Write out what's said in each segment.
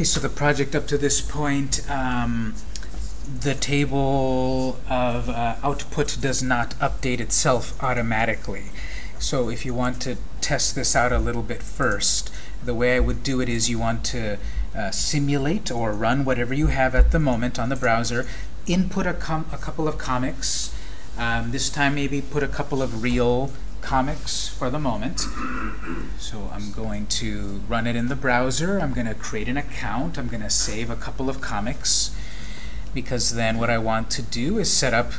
Okay, so the project up to this point, um, the table of uh, output does not update itself automatically. So if you want to test this out a little bit first, the way I would do it is you want to uh, simulate or run whatever you have at the moment on the browser, input a, a couple of comics, um, this time maybe put a couple of real comics for the moment. So I'm going to run it in the browser. I'm going to create an account. I'm going to save a couple of comics because then what I want to do is set up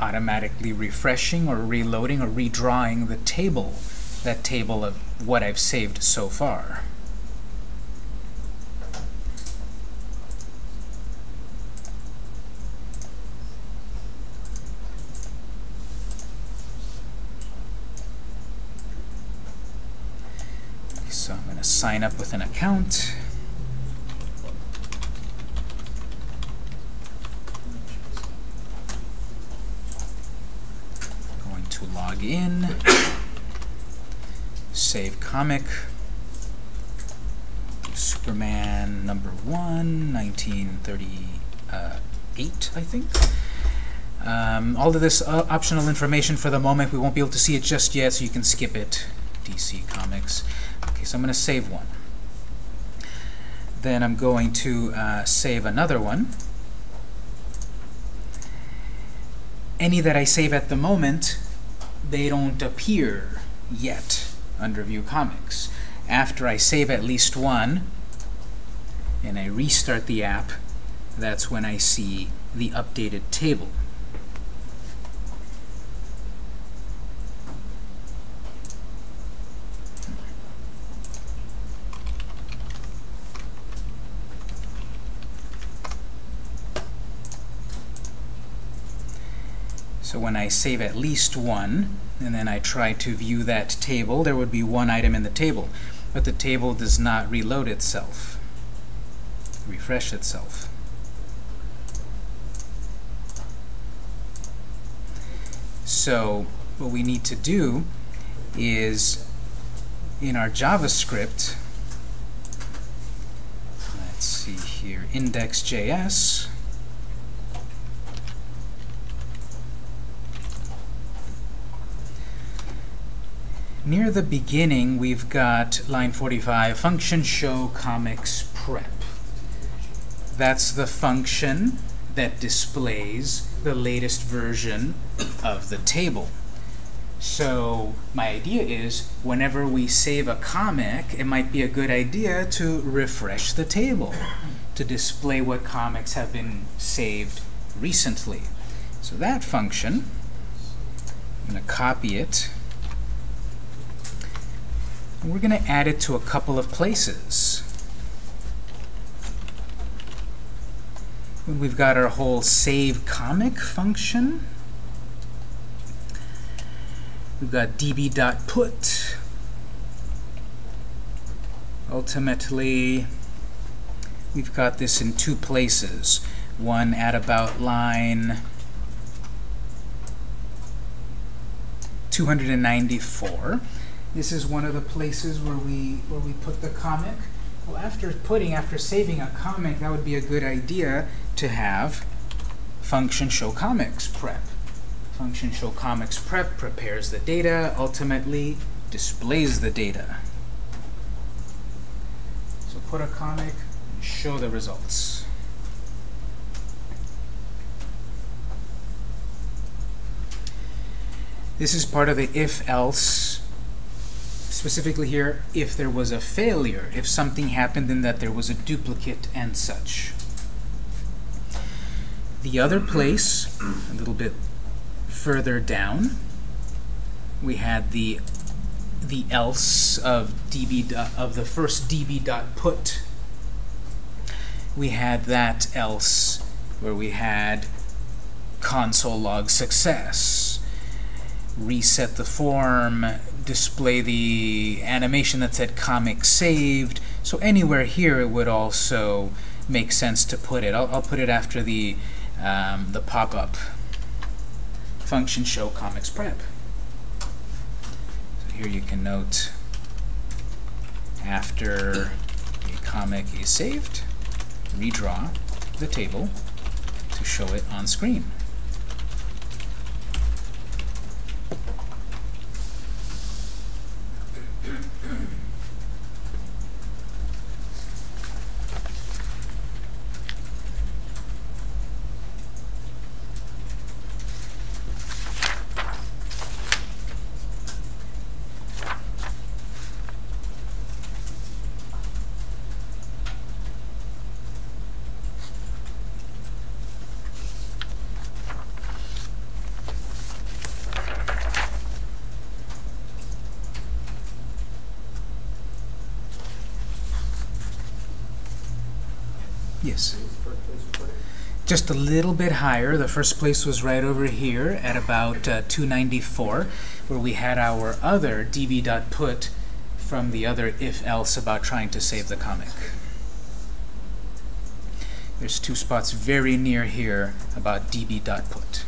automatically refreshing or reloading or redrawing the table, that table of what I've saved so far. So I'm going to sign up with an account. Going to log in, save comic, Superman number one, 1938, I think. Um, all of this uh, optional information for the moment, we won't be able to see it just yet, so you can skip it. DC Comics. Okay, so I'm going to save one. Then I'm going to uh, save another one. Any that I save at the moment, they don't appear yet under View Comics. After I save at least one, and I restart the app, that's when I see the updated table. When I save at least one, and then I try to view that table, there would be one item in the table. But the table does not reload itself, refresh itself. So what we need to do is, in our JavaScript, let's see here, index.js, near the beginning, we've got line 45, function show comics prep. That's the function that displays the latest version of the table. So my idea is, whenever we save a comic, it might be a good idea to refresh the table to display what comics have been saved recently. So that function, I'm going to copy it and we're going to add it to a couple of places. We've got our whole save comic function, we've got db.put. Ultimately, we've got this in two places. One at about line 294 this is one of the places where we where we put the comic. Well, after putting, after saving a comic, that would be a good idea to have function show comics prep. Function show comics prep prepares the data, ultimately displays the data. So put a comic, show the results. This is part of the if-else specifically here, if there was a failure, if something happened and that there was a duplicate and such. The other place, a little bit further down, we had the the else of db of the first db dot put. We had that else where we had console log success, reset the form, display the animation that said comic saved. So anywhere here it would also make sense to put it. I'll, I'll put it after the, um, the pop-up function show comics prep. So here you can note after a comic is saved, redraw the table to show it on screen. Yes. Just a little bit higher. The first place was right over here at about uh, 294, where we had our other db.put from the other if-else about trying to save the comic. There's two spots very near here about db.put.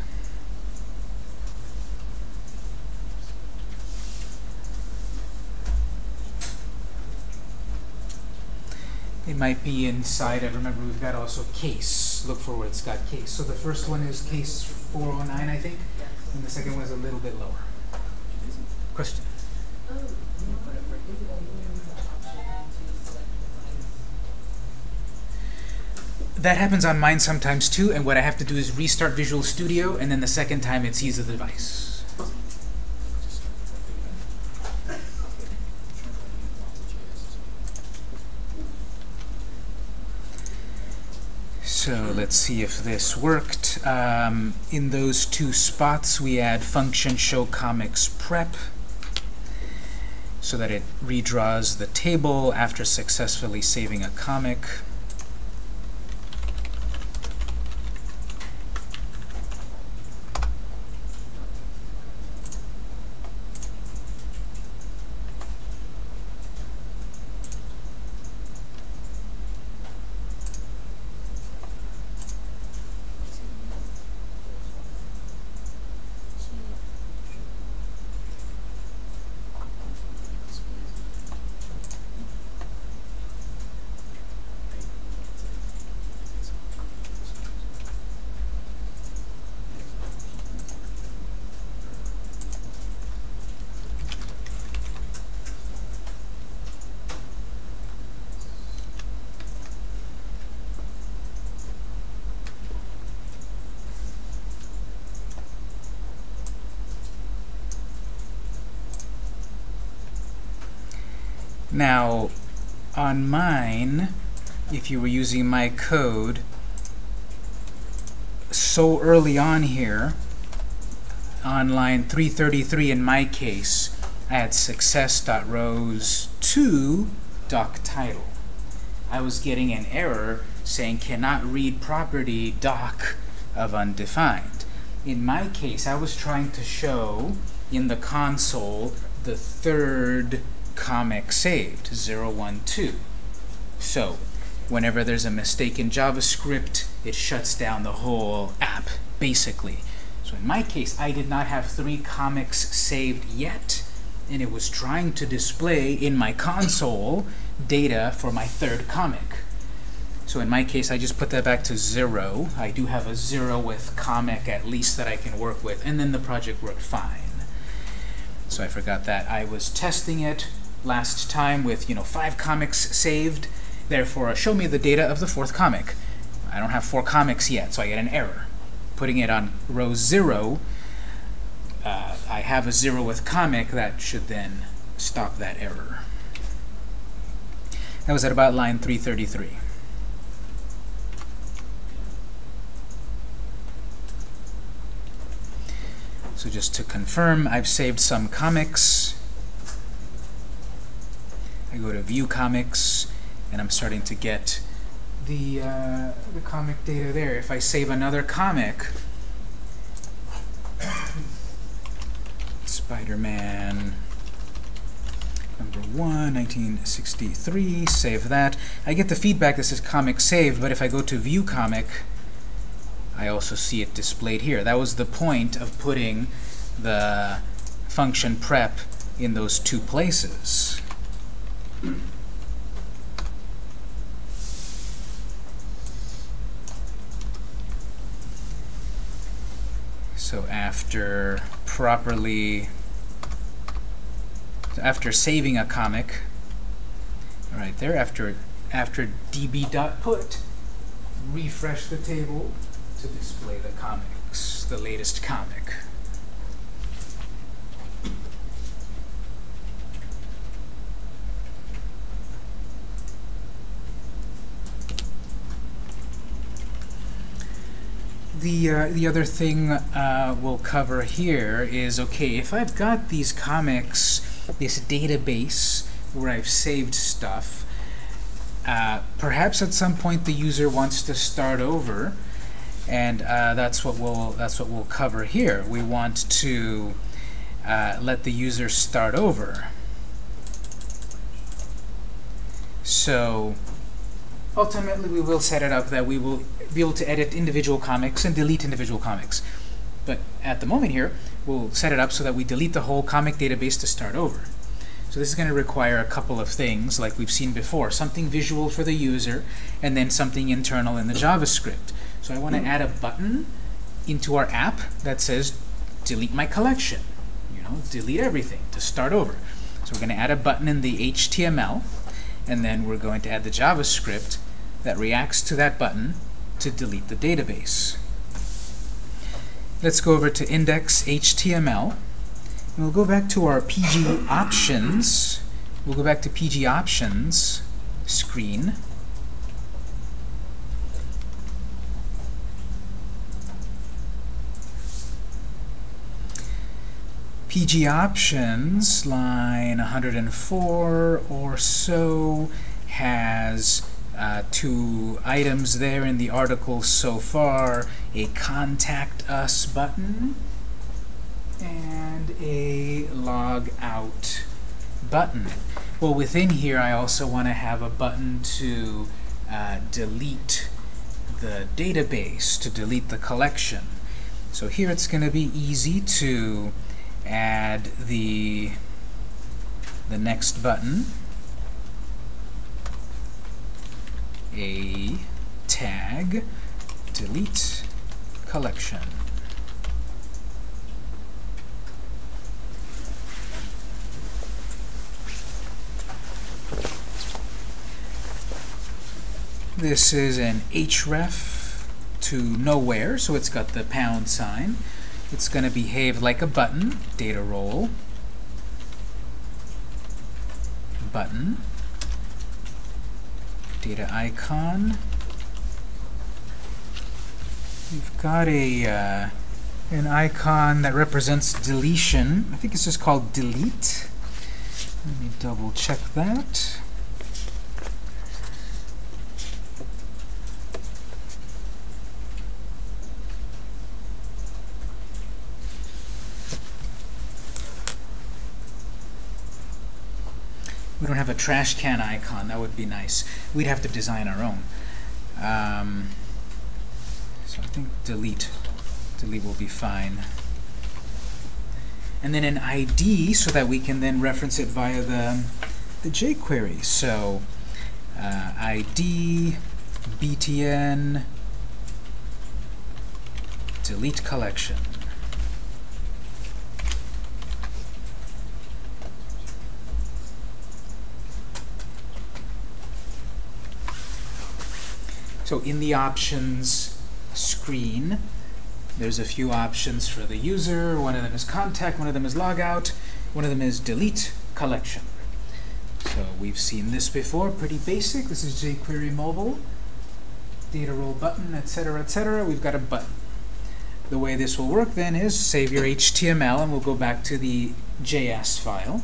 might be inside I remember we've got also case. Look for where it's got case. So the first one is case 409, I think, and the second one is a little bit lower. Question? That happens on mine sometimes too, and what I have to do is restart Visual Studio, and then the second time it sees the device. So let's see if this worked. Um, in those two spots, we add function show comics prep so that it redraws the table after successfully saving a comic. Now, on mine, if you were using my code, so early on here, on line 333 in my case, I had success.rows to doc title. I was getting an error saying cannot read property doc of undefined. In my case, I was trying to show in the console the third comic saved, 012. So, whenever there's a mistake in JavaScript, it shuts down the whole app, basically. So in my case, I did not have three comics saved yet, and it was trying to display in my console data for my third comic. So in my case, I just put that back to zero. I do have a zero with comic at least that I can work with, and then the project worked fine. So I forgot that. I was testing it last time with you know five comics saved. Therefore, show me the data of the fourth comic. I don't have four comics yet, so I get an error. Putting it on row 0, uh, I have a 0 with comic. That should then stop that error. That was at about line 333. So just to confirm, I've saved some comics. I go to View Comics, and I'm starting to get the, uh, the comic data there. If I save another comic, Spider-Man number 1, 1963, save that. I get the feedback that says comic saved, but if I go to View Comic, I also see it displayed here. That was the point of putting the function prep in those two places. So after properly, after saving a comic, right there, after, after db.put, refresh the table to display the comics, the latest comic. The uh, the other thing uh, we'll cover here is okay if I've got these comics this database where I've saved stuff uh, perhaps at some point the user wants to start over and uh, that's what we'll that's what we'll cover here. We want to uh, let the user start over. So ultimately we will set it up that we will be able to edit individual comics and delete individual comics. But at the moment here, we'll set it up so that we delete the whole comic database to start over. So this is going to require a couple of things like we've seen before. Something visual for the user, and then something internal in the JavaScript. So I want to add a button into our app that says delete my collection. You know, delete everything to start over. So we're going to add a button in the HTML, and then we're going to add the JavaScript that reacts to that button to delete the database. Let's go over to index.html. And we'll go back to our PG options. We'll go back to PG options screen. PG options, line 104 or so, has uh, two items there in the article so far, a contact us button and a log out button. Well, within here, I also want to have a button to uh, delete the database, to delete the collection. So here it's going to be easy to add the, the next button a tag delete collection. This is an href to nowhere, so it's got the pound sign. It's going to behave like a button, data role, button, data icon. We've got a uh, an icon that represents deletion. I think it's just called delete. Let me double check that. Don't have a trash can icon. That would be nice. We'd have to design our own. Um, so I think delete. Delete will be fine. And then an ID so that we can then reference it via the, the jQuery. So uh, ID, btn, delete collection. So in the options screen, there's a few options for the user. One of them is contact, one of them is logout, one of them is delete collection. So we've seen this before, pretty basic. This is jQuery mobile, data role button, etc., etc. We've got a button. The way this will work then is save your HTML, and we'll go back to the JS file.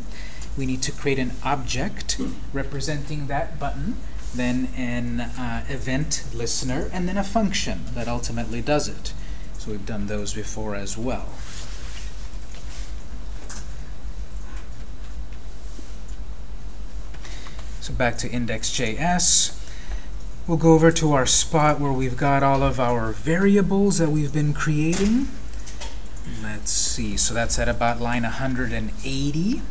We need to create an object representing that button then an uh, event listener, and then a function that ultimately does it. So we've done those before as well. So back to index.js. We'll go over to our spot where we've got all of our variables that we've been creating. Let's see, so that's at about line 180.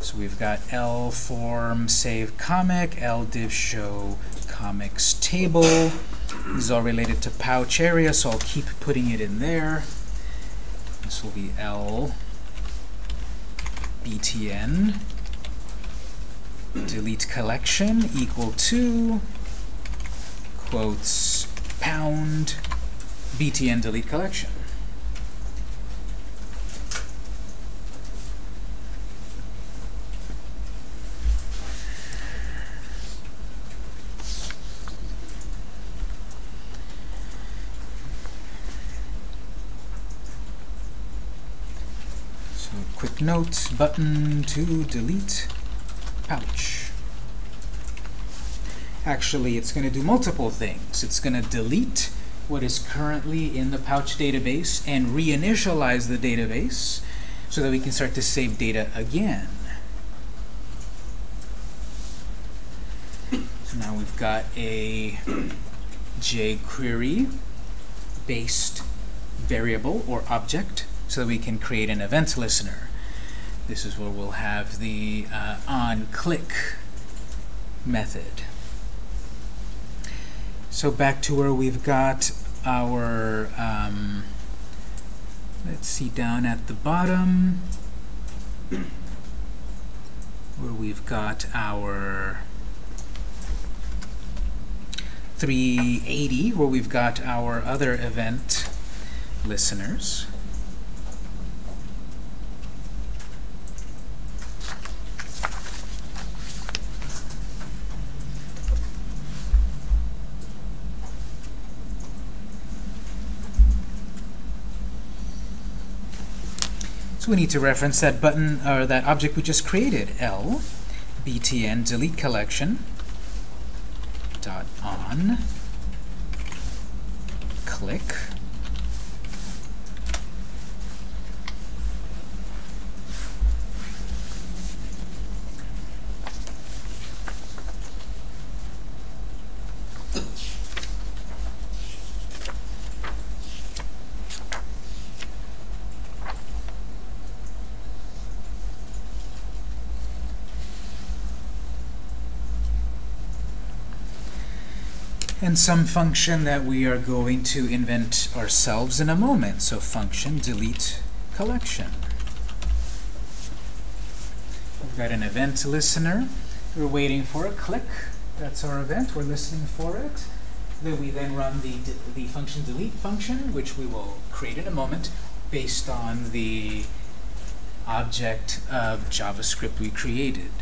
So we've got L form save comic, L div show comics table. This is all related to pouch area, so I'll keep putting it in there. This will be L btn delete collection equal to quotes pound btn delete collection. So note button to delete pouch. Actually, it's going to do multiple things. It's going to delete what is currently in the pouch database and reinitialize the database so that we can start to save data again. So now we've got a jQuery based variable or object so that we can create an event listener. This is where we'll have the uh, on-click method. So back to where we've got our, um, let's see, down at the bottom, where we've got our 380, where we've got our other event listeners. So we need to reference that button or that object we just created, L btn delete collection dot on click and some function that we are going to invent ourselves in a moment. So function delete collection. We've got an event listener. We're waiting for a click. That's our event. We're listening for it. Then we then run the, the function delete function, which we will create in a moment based on the object of JavaScript we created.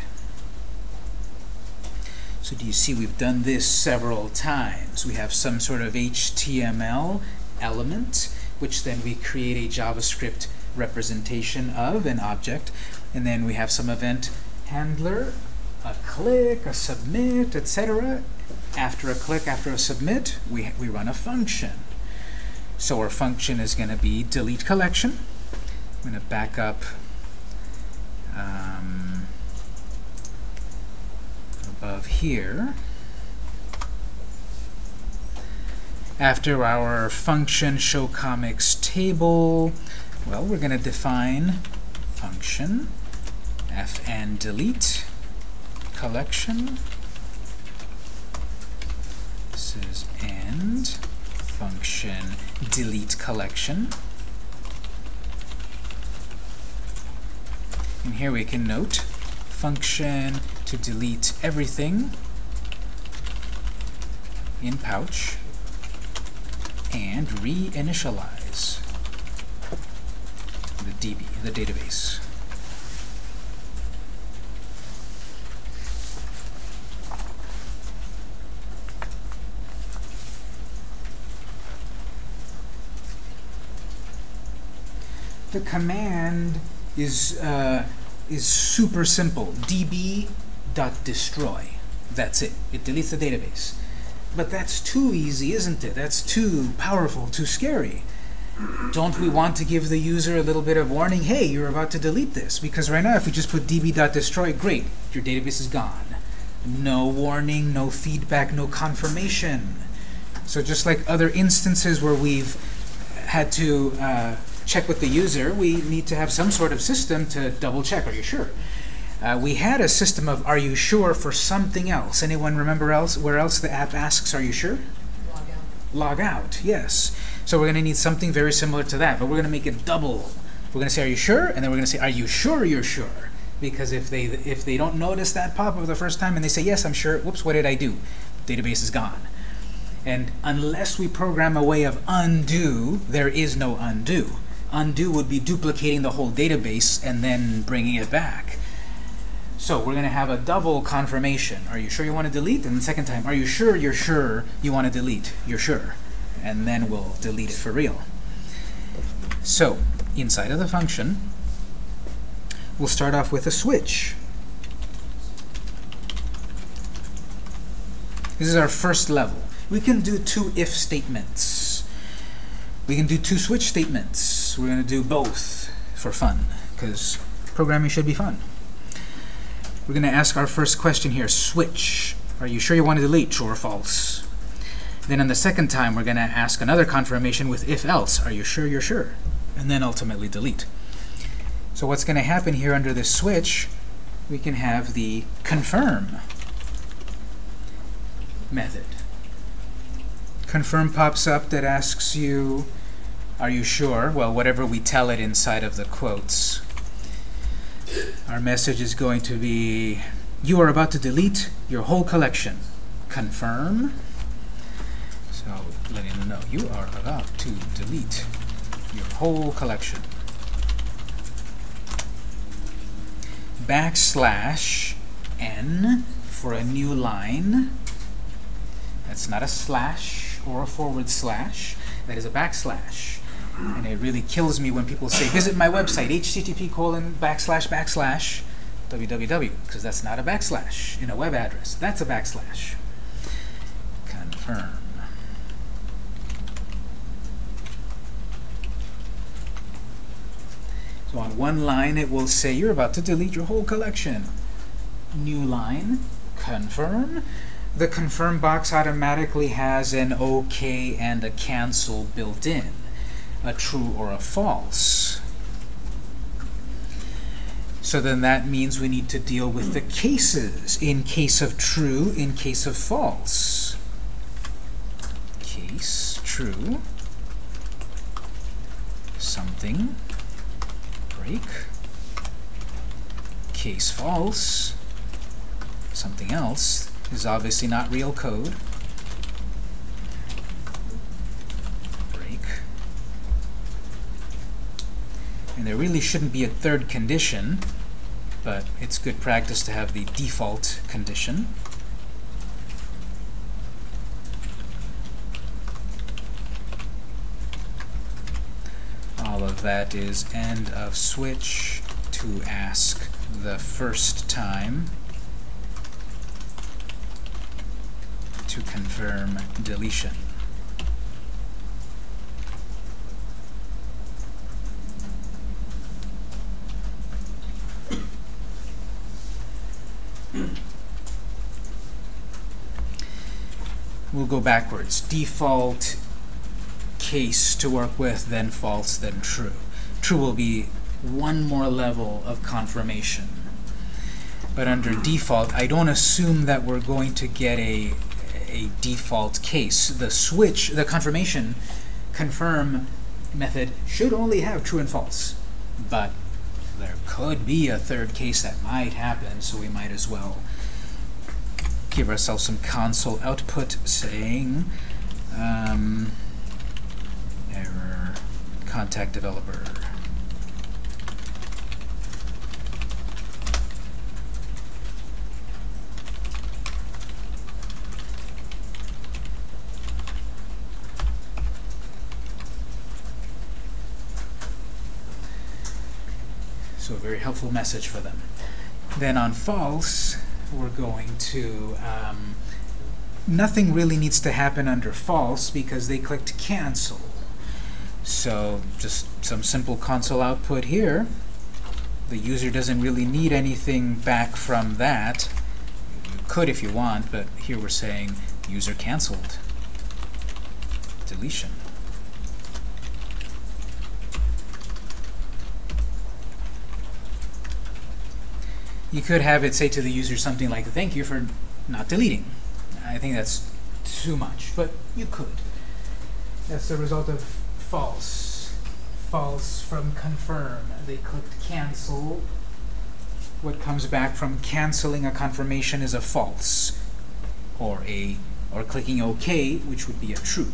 So do you see we've done this several times? We have some sort of HTML element, which then we create a JavaScript representation of an object, and then we have some event handler, a click, a submit, etc. After a click, after a submit, we, we run a function. So our function is going to be delete collection. I'm going to back up um, above here. After our function show comics table, well, we're going to define function fn delete collection. This is end function delete collection. And here we can note function to delete everything in pouch and reinitialize the DB, the database. The command is uh, is super simple. db.destroy. That's it. It deletes the database. But that's too easy, isn't it? That's too powerful, too scary. Don't we want to give the user a little bit of warning? Hey, you're about to delete this. Because right now, if we just put db.destroy, great, your database is gone. No warning, no feedback, no confirmation. So just like other instances where we've had to uh, check with the user, we need to have some sort of system to double check. Are you sure? Uh, we had a system of are you sure for something else. Anyone remember else where else the app asks are you sure? Log out. log out, yes. So we're going to need something very similar to that, but we're going to make it double. We're going to say, are you sure? And then we're going to say, are you sure you're sure? Because if they, if they don't notice that pop-up the first time and they say, yes, I'm sure, whoops, what did I do? Database is gone. And unless we program a way of undo, there is no undo. Undo would be duplicating the whole database and then bringing it back. So we're going to have a double confirmation. Are you sure you want to delete? And the second time, are you sure you're sure you want to delete? You're sure. And then we'll delete it for real. So inside of the function, we'll start off with a switch. This is our first level. We can do two if statements. We can do two switch statements. We're going to do both for fun, because programming should be fun. We're going to ask our first question here, switch. Are you sure you want to delete, true or false? Then on the second time, we're going to ask another confirmation with if-else. Are you sure you're sure? And then ultimately delete. So what's going to happen here under this switch, we can have the confirm method. Confirm pops up that asks you, are you sure? Well, whatever we tell it inside of the quotes. Our message is going to be, you are about to delete your whole collection. Confirm. So letting them know, you are about to delete your whole collection. Backslash n for a new line. That's not a slash or a forward slash. That is a backslash. And it really kills me when people say, visit my website, http colon backslash backslash www, because that's not a backslash in a web address. That's a backslash. Confirm. So on one line, it will say, you're about to delete your whole collection. New line, confirm. The confirm box automatically has an OK and a cancel built in a true or a false. So then that means we need to deal with the cases, in case of true, in case of false. Case true, something, break. Case false, something else, is obviously not real code. And there really shouldn't be a third condition, but it's good practice to have the default condition. All of that is end of switch to ask the first time to confirm deletion. Backwards. Default case to work with, then false, then true. True will be one more level of confirmation. But under default, I don't assume that we're going to get a, a default case. The switch, the confirmation, confirm method should only have true and false. But there could be a third case that might happen, so we might as well give ourselves some console output saying um, error contact developer. So a very helpful message for them. Then on false, we're going to, um, nothing really needs to happen under false because they clicked cancel. So just some simple console output here. The user doesn't really need anything back from that. You could if you want, but here we're saying user canceled. Deletion. You could have it say to the user something like, thank you for not deleting. I think that's too much, but you could. That's the result of false. False from confirm. They clicked cancel. What comes back from canceling a confirmation is a false, or a or clicking OK, which would be a true.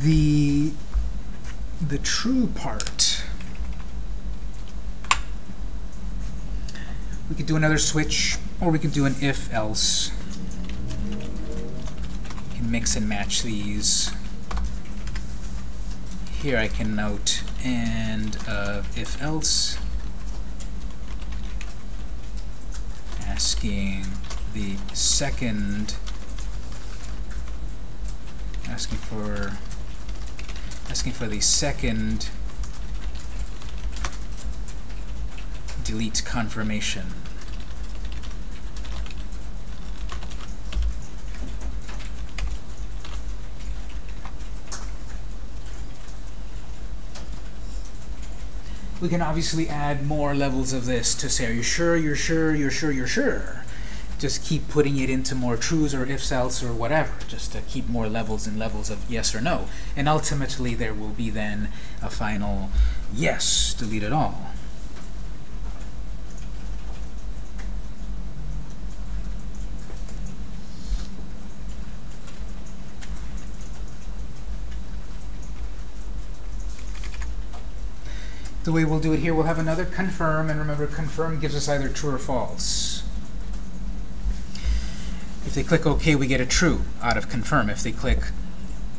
The the true part. We could do another switch, or we could do an if-else. Can mix and match these. Here I can note and uh, if-else asking the second asking for asking for the second delete confirmation. We can obviously add more levels of this to say, are you sure, you're sure, you're sure, you're sure just keep putting it into more trues or ifs else or whatever, just to keep more levels and levels of yes or no. And ultimately there will be then a final yes, delete it all. The way we'll do it here, we'll have another confirm, and remember confirm gives us either true or false. If they click OK, we get a true out of confirm. If they click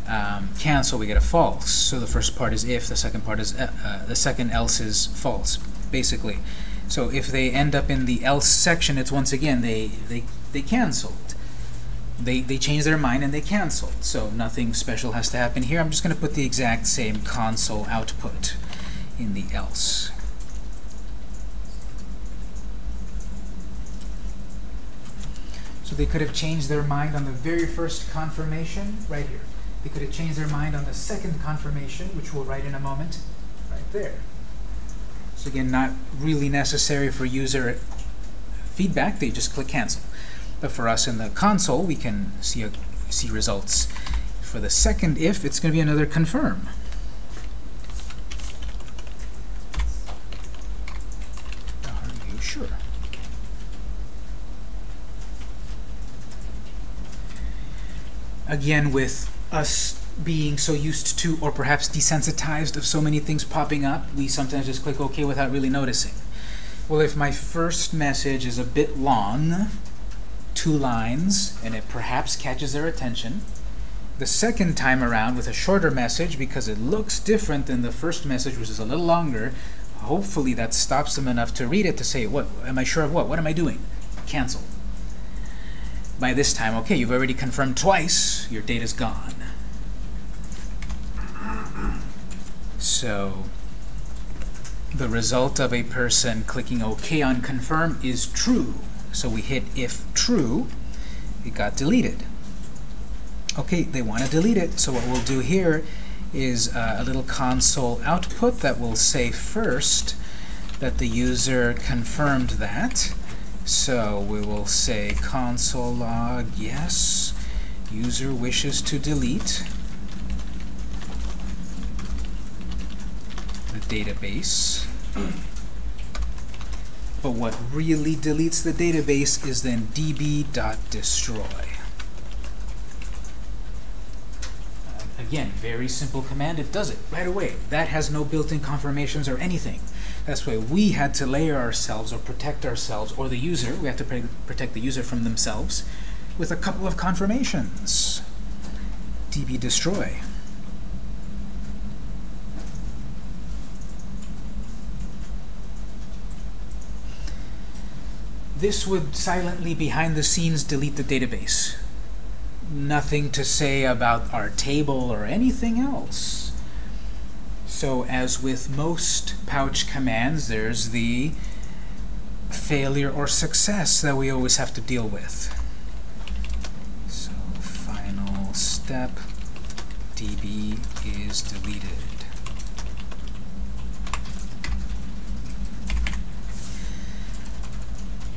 um, cancel, we get a false. So the first part is if, the second part is uh, uh, the second else is false, basically. So if they end up in the else section, it's once again they they they canceled. They they changed their mind and they canceled. So nothing special has to happen here. I'm just going to put the exact same console output in the else. They could have changed their mind on the very first confirmation, right here. They could have changed their mind on the second confirmation, which we'll write in a moment, right there. So again, not really necessary for user feedback. They just click cancel. But for us in the console, we can see, a, see results. For the second if, it's going to be another confirm. Are you sure? Again with us being so used to or perhaps desensitized of so many things popping up, we sometimes just click OK without really noticing. Well, if my first message is a bit long, two lines, and it perhaps catches their attention, the second time around with a shorter message, because it looks different than the first message, which is a little longer, hopefully that stops them enough to read it to say, what am I sure of what? What am I doing? Cancel by this time, okay, you've already confirmed twice, your data's gone. So the result of a person clicking OK on confirm is true. So we hit if true, it got deleted. Okay, they want to delete it, so what we'll do here is uh, a little console output that will say first that the user confirmed that. So we will say console log yes, user wishes to delete the database. But what really deletes the database is then db.destroy. Again, very simple command. It does it right away. That has no built-in confirmations or anything. That's why we had to layer ourselves or protect ourselves, or the user, we have to protect the user from themselves, with a couple of confirmations. db destroy. This would silently, behind the scenes, delete the database. Nothing to say about our table or anything else. So as with most pouch commands, there's the failure or success that we always have to deal with. So final step, db is deleted.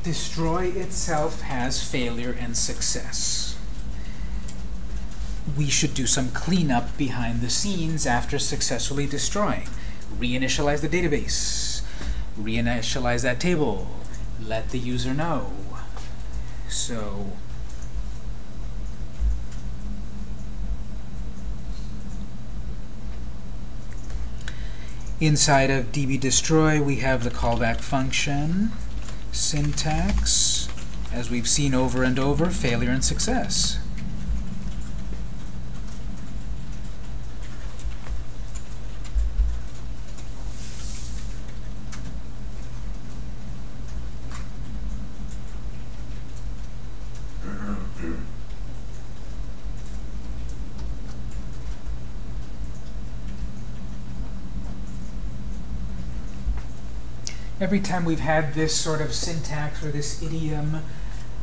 Destroy itself has failure and success. We should do some cleanup behind the scenes after successfully destroying. Reinitialize the database. Reinitialize that table. Let the user know. So inside of dbdestroy we have the callback function syntax as we've seen over and over failure and success every time we've had this sort of syntax or this idiom,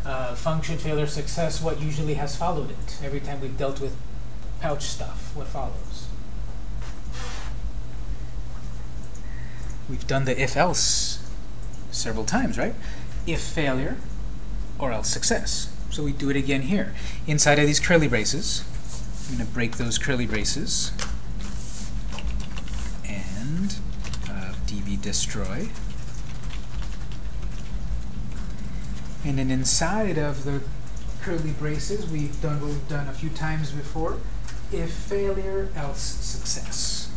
uh, function failure success, what usually has followed it? Every time we've dealt with pouch stuff, what follows? We've done the if-else several times, right? If failure, or else success. So we do it again here. Inside of these curly braces, I'm going to break those curly braces and uh, db destroy And then inside of the curly braces, we've done what we've done a few times before. If failure, else success.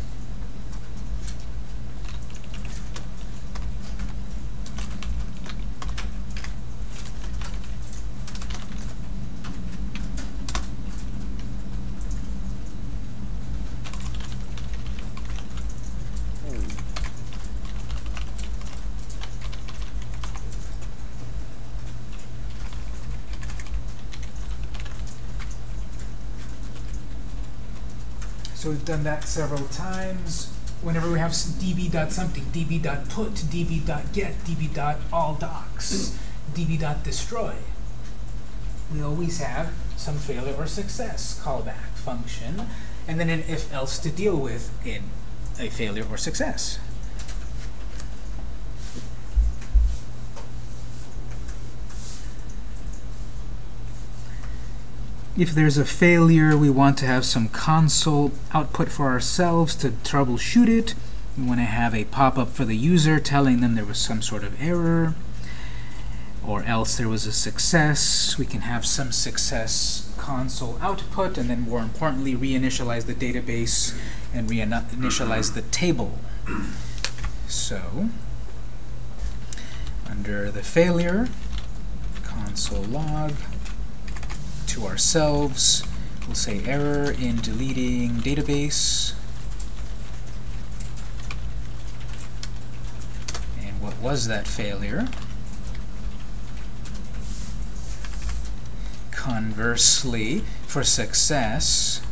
So we've done that several times. Whenever we have db dot something, db dot put, db dot get, db dot all docs, db dot destroy, we always have some failure or success callback function, and then an if else to deal with in a failure or success. If there's a failure, we want to have some console output for ourselves to troubleshoot it. We want to have a pop-up for the user telling them there was some sort of error, or else there was a success. We can have some success console output, and then more importantly, reinitialize the database and reinitialize the table. So, under the failure, console log, to ourselves. We'll say error in deleting database. And what was that failure? Conversely, for success,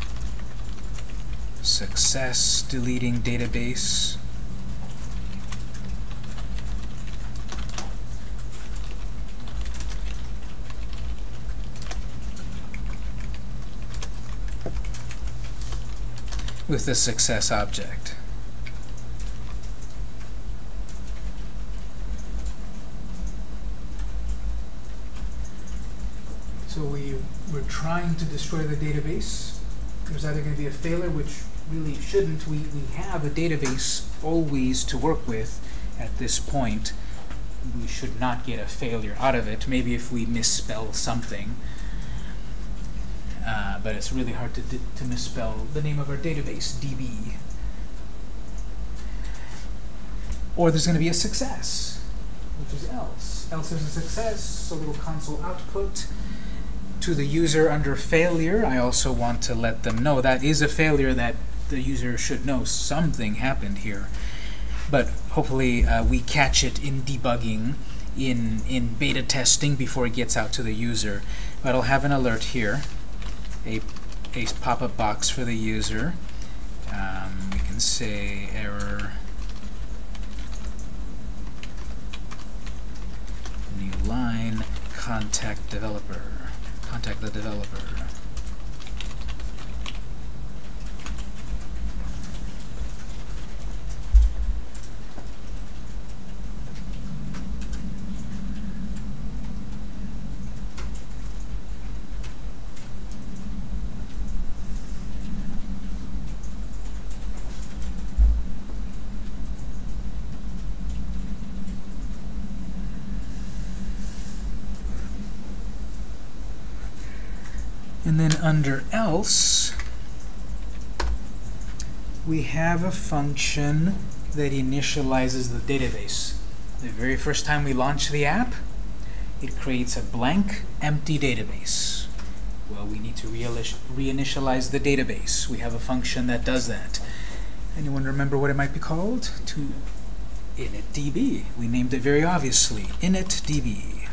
success deleting database with the success object. So we, we're trying to destroy the database. There's either going to be a failure, which really shouldn't. We, we have a database always to work with at this point. We should not get a failure out of it. Maybe if we misspell something, uh, but it's really hard to, to misspell the name of our database, DB. Or there's going to be a success, which is else. Else is a success, a little console output. To the user under failure, I also want to let them know that is a failure that the user should know something happened here. But hopefully uh, we catch it in debugging, in, in beta testing before it gets out to the user. But I'll have an alert here a, a pop-up box for the user. Um, we can say error. New line contact developer. Contact the developer And then under else, we have a function that initializes the database. The very first time we launch the app, it creates a blank, empty database. Well, we need to reinitialize the database. We have a function that does that. Anyone remember what it might be called? To initdb. We named it very obviously, initdb.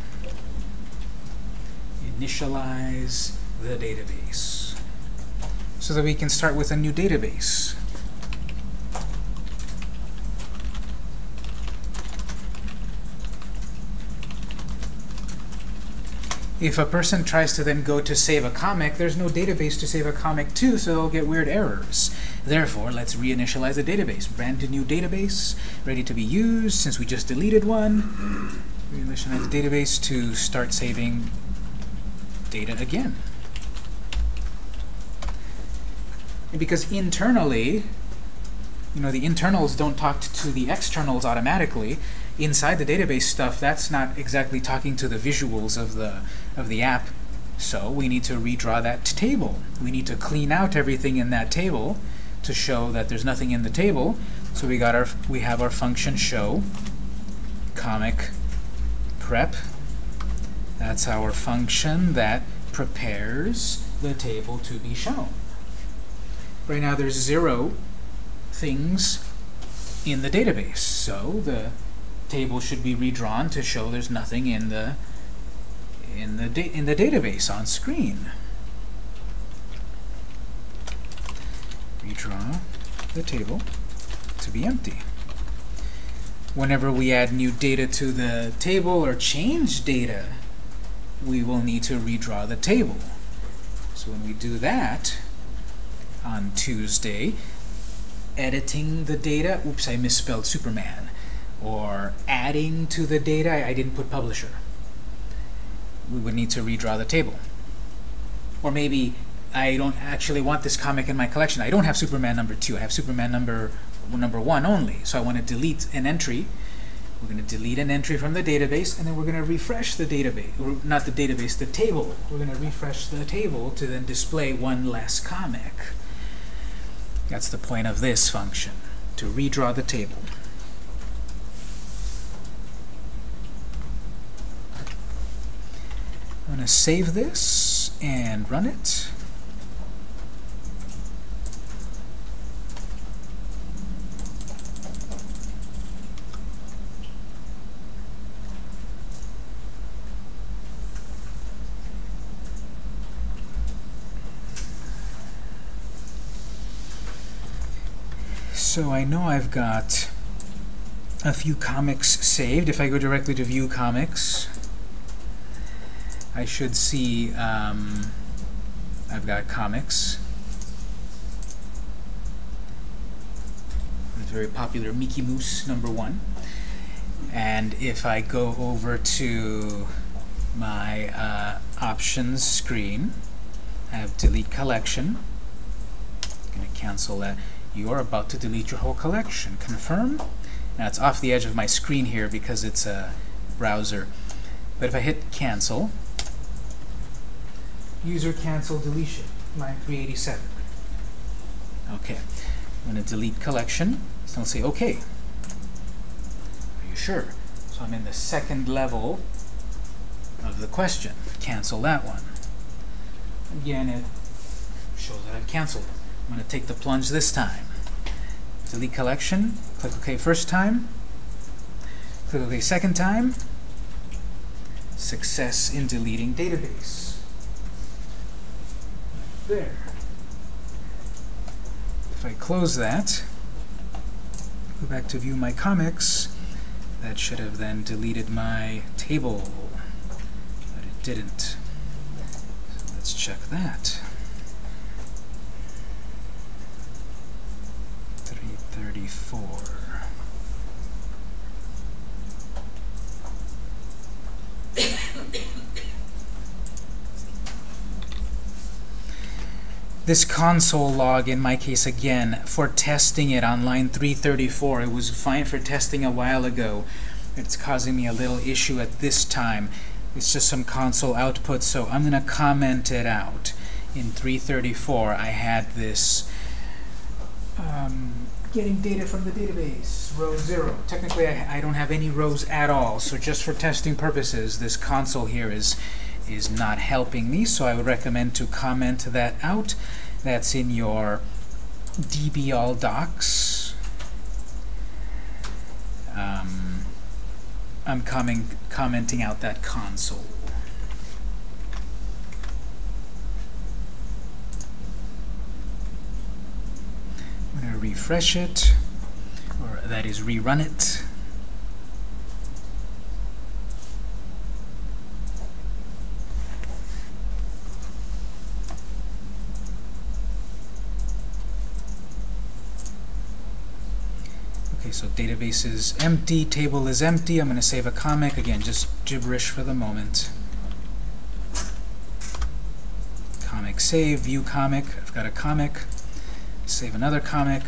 Initialize the database. So that we can start with a new database. If a person tries to then go to save a comic, there's no database to save a comic to, so they'll get weird errors. Therefore, let's reinitialize the database. Brand new database, ready to be used since we just deleted one. Reinitialize the database to start saving data again. And because internally, you know, the internals don't talk to the externals automatically, inside the database stuff, that's not exactly talking to the visuals of the, of the app. So we need to redraw that table. We need to clean out everything in that table to show that there's nothing in the table. So we got our we have our function show comic prep. That's our function that prepares the table to be shown. Right now there's zero things in the database. So the table should be redrawn to show there's nothing in the in the in the database on screen. Redraw the table to be empty. Whenever we add new data to the table or change data, we will need to redraw the table. So when we do that on Tuesday, editing the data, oops, I misspelled Superman or adding to the data, I didn't put publisher. We would need to redraw the table. Or maybe I don't actually want this comic in my collection. I don't have Superman number 2. I have Superman number number 1 only. So I want to delete an entry. We're going to delete an entry from the database, and then we're going to refresh the database, or not the database, the table. We're going to refresh the table to then display one less comic. That's the point of this function, to redraw the table. I'm going to save this and run it. So I know I've got a few comics saved. If I go directly to View Comics, I should see um, I've got comics. It's very popular Mickey Mouse number one. And if I go over to my uh, options screen, I have delete collection. I'm going to cancel that. You are about to delete your whole collection. Confirm. Now it's off the edge of my screen here because it's a browser. But if I hit cancel, user cancel deletion, line 387. Okay, I'm going to delete collection. So I'll say OK. Are you sure? So I'm in the second level of the question. Cancel that one. Again, it shows that I've canceled it. I'm going to take the plunge this time. Delete collection. Click OK first time. Click OK second time. Success in deleting database there. If I close that, go back to view my comics, that should have then deleted my table, but it didn't. So let's check that. 334. this console log, in my case again, for testing it on line 334, it was fine for testing a while ago. It's causing me a little issue at this time. It's just some console output, so I'm going to comment it out. in 334, I had this um, getting data from the database, row 0. Technically, I, I don't have any rows at all, so just for testing purposes, this console here is, is not helping me, so I would recommend to comment that out. That's in your DB all docs. Um, I'm coming, commenting out that console. I'm going to refresh it, or that is rerun it. Okay, so database is empty, table is empty. I'm going to save a comic. Again, just gibberish for the moment. Comic save, view comic. I've got a comic. Save another comic.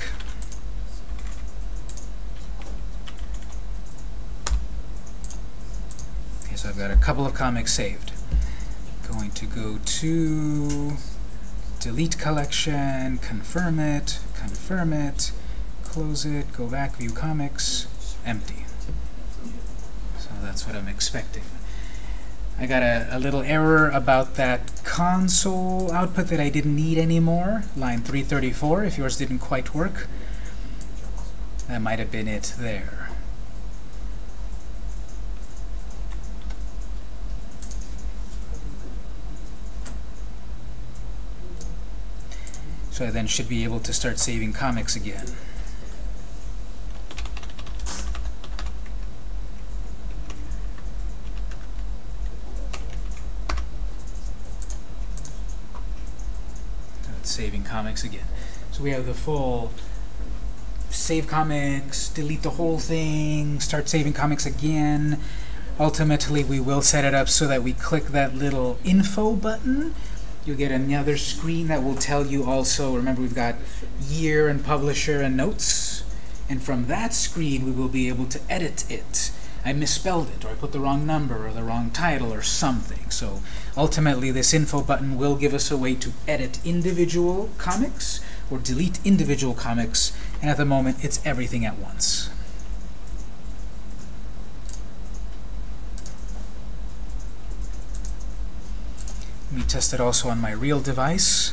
Okay, so I've got a couple of comics saved. Going to go to delete collection, confirm it, confirm it, close it, go back, view comics, empty. So that's what I'm expecting. I got a, a, little error about that console output that I didn't need anymore, line 334, if yours didn't quite work. That might have been it there. So I then should be able to start saving comics again. saving comics again. So we have the full save comics, delete the whole thing, start saving comics again. Ultimately, we will set it up so that we click that little info button. You'll get another screen that will tell you also, remember we've got year and publisher and notes. And from that screen, we will be able to edit it. I misspelled it, or I put the wrong number, or the wrong title, or something. So ultimately, this info button will give us a way to edit individual comics, or delete individual comics, and at the moment, it's everything at once. Let me test it also on my real device.